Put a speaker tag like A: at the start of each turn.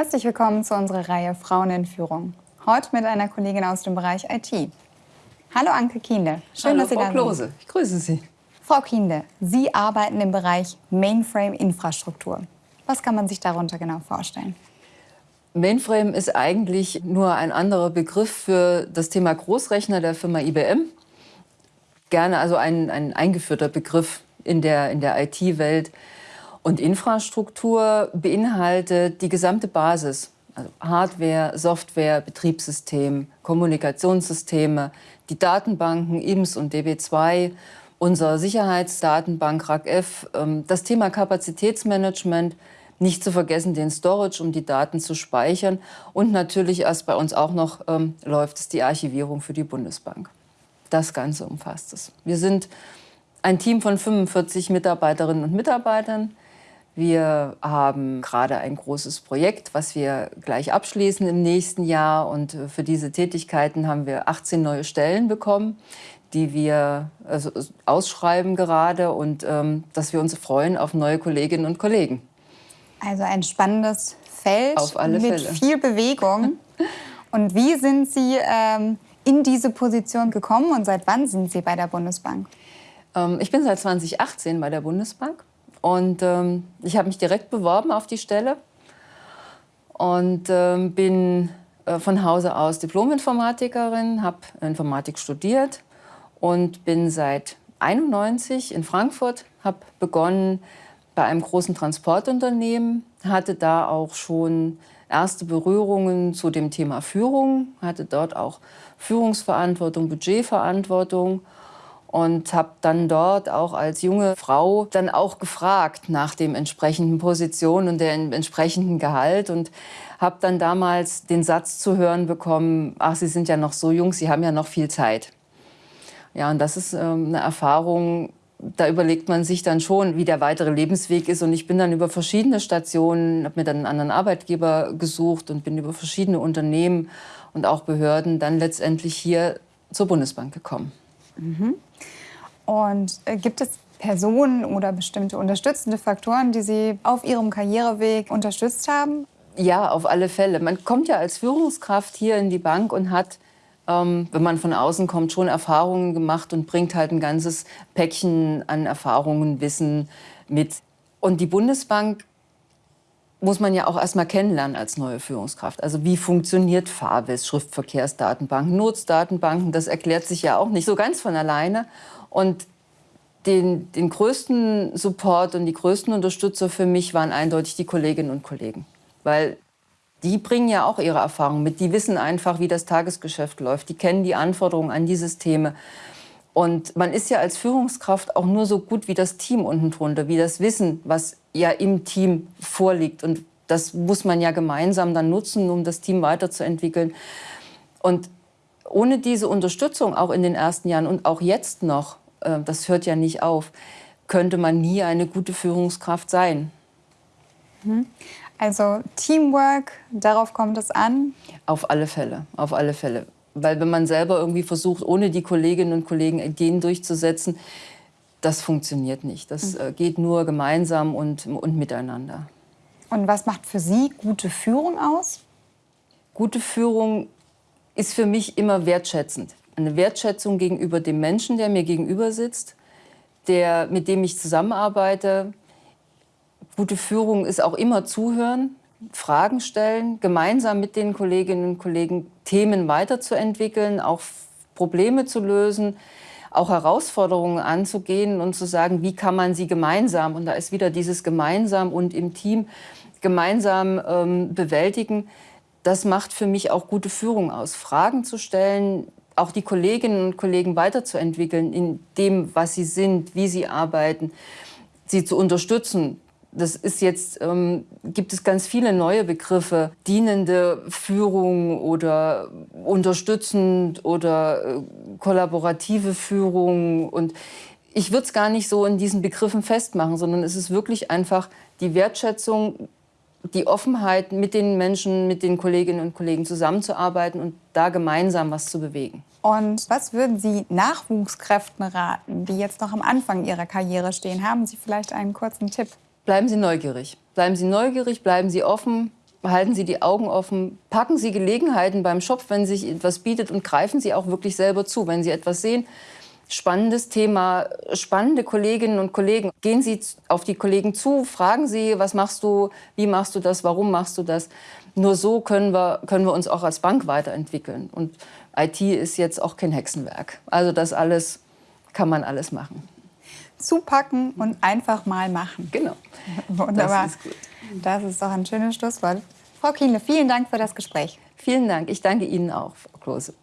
A: Herzlich willkommen zu unserer Reihe Frauen in Führung. Heute mit einer Kollegin aus dem Bereich IT. Hallo Anke Kienle.
B: Schön, Hallo, dass Sie Frau da Klose. sind. Ich grüße Sie.
A: Frau Kienle, Sie arbeiten im Bereich Mainframe-Infrastruktur. Was kann man sich darunter genau vorstellen?
B: Mainframe ist eigentlich nur ein anderer Begriff für das Thema Großrechner der Firma IBM. Gerne also ein, ein eingeführter Begriff in der, in der IT-Welt. Und Infrastruktur beinhaltet die gesamte Basis, also Hardware, Software, Betriebssystem, Kommunikationssysteme, die Datenbanken IMS und DB2, unsere Sicherheitsdatenbank RACF, ähm, das Thema Kapazitätsmanagement, nicht zu vergessen den Storage, um die Daten zu speichern. Und natürlich erst bei uns auch noch ähm, läuft es die Archivierung für die Bundesbank. Das Ganze umfasst es. Wir sind ein Team von 45 Mitarbeiterinnen und Mitarbeitern. Wir haben gerade ein großes Projekt, was wir gleich abschließen im nächsten Jahr. Und für diese Tätigkeiten haben wir 18 neue Stellen bekommen, die wir also ausschreiben gerade und ähm, dass wir uns freuen auf neue Kolleginnen und Kollegen.
A: Also ein spannendes Feld
B: mit
A: Fälle. viel Bewegung. Und wie sind Sie ähm, in diese Position gekommen und seit wann sind Sie bei der Bundesbank?
B: Ähm, ich bin seit 2018 bei der Bundesbank und ähm, ich habe mich direkt beworben auf die Stelle und ähm, bin äh, von Hause aus Diplom-Informatikerin, habe Informatik studiert und bin seit 91 in Frankfurt, habe begonnen bei einem großen Transportunternehmen, hatte da auch schon erste Berührungen zu dem Thema Führung, hatte dort auch Führungsverantwortung, Budgetverantwortung und habe dann dort auch als junge Frau dann auch gefragt nach dem entsprechenden Position und dem entsprechenden Gehalt und habe dann damals den Satz zu hören bekommen, ach, Sie sind ja noch so jung, Sie haben ja noch viel Zeit. Ja, und das ist ähm, eine Erfahrung, da überlegt man sich dann schon, wie der weitere Lebensweg ist. Und ich bin dann über verschiedene Stationen, habe mir dann einen anderen Arbeitgeber gesucht und bin über verschiedene Unternehmen und auch Behörden dann letztendlich hier zur Bundesbank gekommen.
A: Mhm. Und äh, gibt es Personen oder bestimmte unterstützende Faktoren, die Sie auf Ihrem Karriereweg unterstützt haben?
B: Ja, auf alle Fälle. Man kommt ja als Führungskraft hier in die Bank und hat ähm, wenn man von außen kommt, schon Erfahrungen gemacht und bringt halt ein ganzes Päckchen an Erfahrungen, Wissen mit. Und die Bundesbank muss man ja auch erstmal kennenlernen als neue Führungskraft. Also wie funktioniert FAWIS, Schriftverkehrsdatenbanken, Nutzdatenbanken, das erklärt sich ja auch nicht so ganz von alleine. Und den, den größten Support und die größten Unterstützer für mich waren eindeutig die Kolleginnen und Kollegen. Weil die bringen ja auch ihre Erfahrungen mit. Die wissen einfach, wie das Tagesgeschäft läuft. Die kennen die Anforderungen an die Systeme. Und man ist ja als Führungskraft auch nur so gut wie das Team unten drunter, wie das Wissen, was ja im Team vorliegt. Und das muss man ja gemeinsam dann nutzen, um das Team weiterzuentwickeln. Und ohne diese Unterstützung, auch in den ersten Jahren und auch jetzt noch, äh, das hört ja nicht auf, könnte man nie eine gute Führungskraft sein.
A: Mhm. Also Teamwork, darauf kommt es an?
B: Auf alle Fälle, auf alle Fälle. Weil wenn man selber irgendwie versucht, ohne die Kolleginnen und Kollegen Ideen durchzusetzen, das funktioniert nicht. Das mhm. geht nur gemeinsam und, und miteinander.
A: Und was macht für Sie gute Führung aus?
B: Gute Führung ist für mich immer wertschätzend. Eine Wertschätzung gegenüber dem Menschen, der mir gegenüber sitzt, der, mit dem ich zusammenarbeite, Gute Führung ist auch immer zuhören, Fragen stellen, gemeinsam mit den Kolleginnen und Kollegen Themen weiterzuentwickeln, auch Probleme zu lösen, auch Herausforderungen anzugehen und zu sagen, wie kann man sie gemeinsam, und da ist wieder dieses gemeinsam und im Team gemeinsam ähm, bewältigen, das macht für mich auch gute Führung aus. Fragen zu stellen, auch die Kolleginnen und Kollegen weiterzuentwickeln in dem, was sie sind, wie sie arbeiten, sie zu unterstützen, das ist jetzt, ähm, gibt es ganz viele neue Begriffe, dienende Führung oder unterstützend oder äh, kollaborative Führung. Und ich würde es gar nicht so in diesen Begriffen festmachen, sondern es ist wirklich einfach die Wertschätzung, die Offenheit, mit den Menschen, mit den Kolleginnen und Kollegen zusammenzuarbeiten und da gemeinsam was zu bewegen.
A: Und was würden Sie Nachwuchskräften raten, die jetzt noch am Anfang ihrer Karriere stehen? Haben Sie vielleicht einen kurzen Tipp?
B: bleiben Sie neugierig. Bleiben Sie neugierig, bleiben Sie offen halten Sie die Augen offen, packen Sie Gelegenheiten beim Shop, wenn sich etwas bietet und greifen Sie auch wirklich selber zu. Wenn Sie etwas sehen, spannendes Thema, spannende Kolleginnen und Kollegen, gehen Sie auf die Kollegen zu, fragen Sie, was machst du, wie machst du das, warum machst du das. Nur so können wir, können wir uns auch als Bank weiterentwickeln. Und IT ist jetzt auch kein Hexenwerk. Also das alles kann man alles machen.
A: Zupacken und einfach mal machen.
B: Genau.
A: Wunderbar. Das ist, gut. Das ist doch ein schönes Schlusswort. Frau Kienle, vielen Dank für das Gespräch.
B: Vielen Dank. Ich danke Ihnen auch, Frau Klose.